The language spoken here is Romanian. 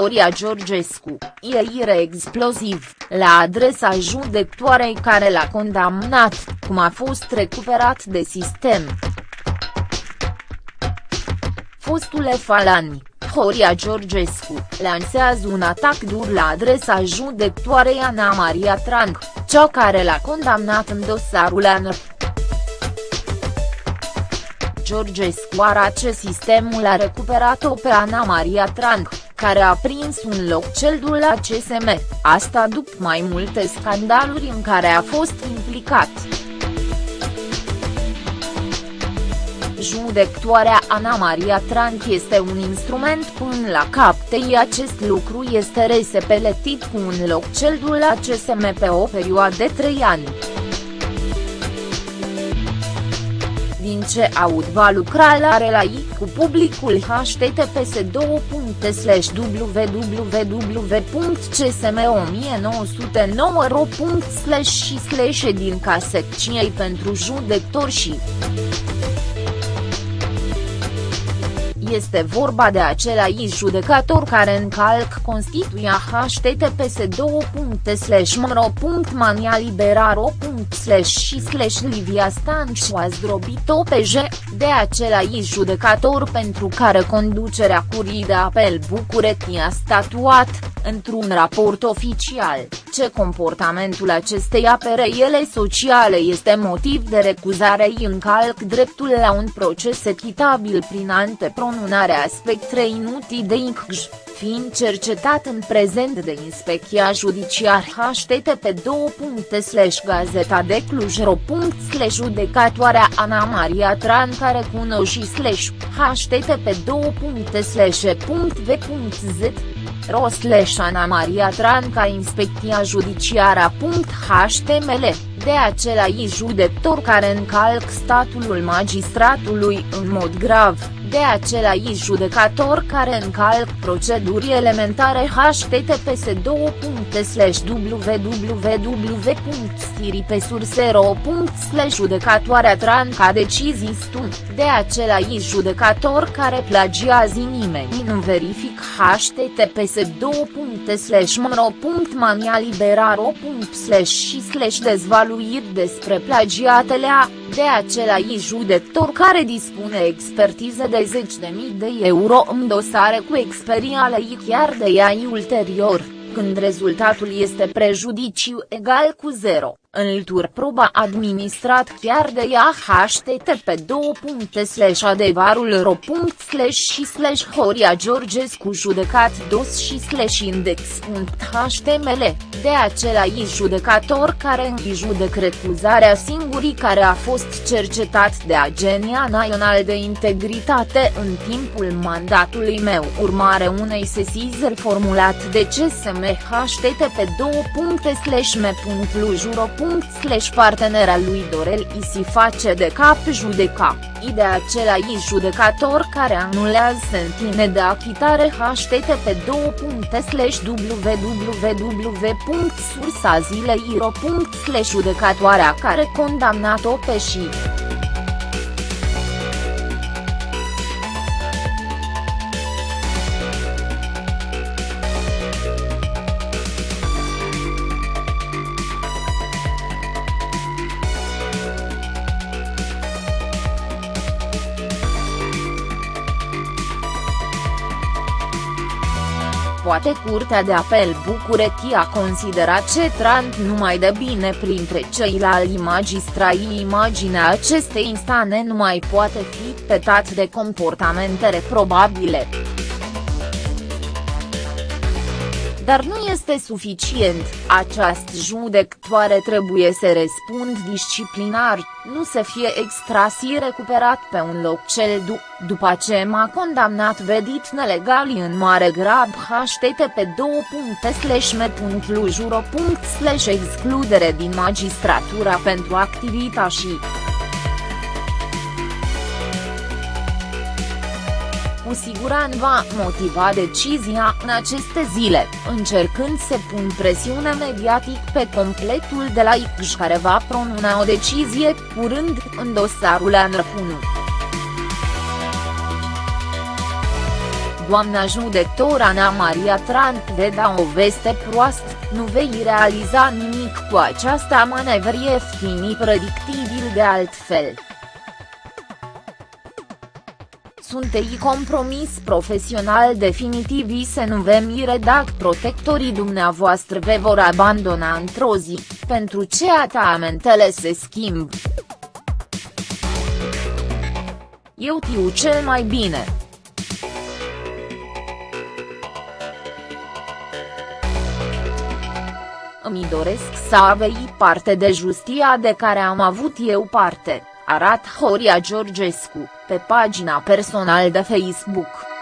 Horia Georgescu, ieire exploziv, la adresa judectoarei care l-a condamnat, cum a fost recuperat de sistem. Fostule Falani, Horia Georgescu, lansează un atac dur la adresa judectoarei Ana Maria Trang, cea care l-a condamnat în dosarul ANR. Georgescu arace sistemul a recuperat-o pe Ana Maria Trang, care a prins un loc celdul la CSM, asta după mai multe scandaluri în care a fost implicat. Judectoarea Ana Maria Tranc este un instrument până la captei acest lucru este resepeletit cu un loc celdul la CSM pe o perioadă de 3 ani. Din ce aud va lucra la relații cu publicul https www.csm1909.ro și slash din casecției pentru judectori și este vorba de același judecător care încalc Constituția https mro.manialiberaro și slash Livia Stanciu a zdrobit-o pe J, de același judecător pentru care conducerea curii de apel București a statuat, într-un raport oficial, ce comportamentul acestei apărăiele sociale este motiv de recuzare îi încalc dreptul la un proces echitabil prin antepronunarea aspectei inutile de incj fiind cercetat în prezent de Inspecția Judiciar http gazeta de cluj.ro judecatoarea Ana Maria Tran care cunoși slash http v.z ro Ana Maria Tran ca Inspecția Judiciara.html, de același judector care încalc statul magistratului în mod grav de același judecător care încalc proceduri elementare https www.stiripesursero. judecatoarea tranca decizii stun, de același judecător care plagiază nimeni nu verific https mro.manialiberaro. și slash dezvaluiri despre plagiatele a, de același judecător care dispune expertiză de zeci de mii de euro în dosare cu experiale chiar de ea ulterior, când rezultatul este prejudiciu egal cu zero. Înlătur proba administrat chiar de ea http adevărul ro și slash Horia Georgescu judecat dos și slash index.html, de același judecător care judec recuzarea singurii care a fost cercetat de Agenia Națională de Integritate în timpul mandatului meu. Urmare unei sesizări formulat de CSM http me.lujuro slash partenera lui Dorel I si face de cap judeca, i de același judecător care anulează sentine de achitare http www.sursazilei.ro. judecatoarea care condamnat-o pe și. Poate Curtea de Apel București a considerat ce Trant numai de bine printre ceilalți magistrați imaginea acestei instane nu mai poate fi petat de comportamente reprobabile. Dar nu este suficient, această judectoare trebuie să răspund disciplinar, nu să fie extras și recuperat pe un loc cel du după ce m-a condamnat vedit nelegal în mare grab http me.lujuro. excludere din magistratura pentru activita și cu siguranță va motiva decizia în aceste zile, încercând să pun presiune mediatic pe completul de la ICJ care va pronuna o decizie curând în dosarul Anrăpunu. doamna judecător Ana Maria Tran de da o veste proastă, nu vei realiza nimic cu această manevră ieftinii predictibil de altfel. Suntei compromis profesional definitiv să nu ve mire dacă protectorii dumneavoastră ve vor abandona într-o zi, pentru ce atamentele se schimb. Eu tiu cel mai bine. Îmi doresc să aveți parte de justia de care am avut eu parte, arat Horia Georgescu, pe pagina personal de Facebook.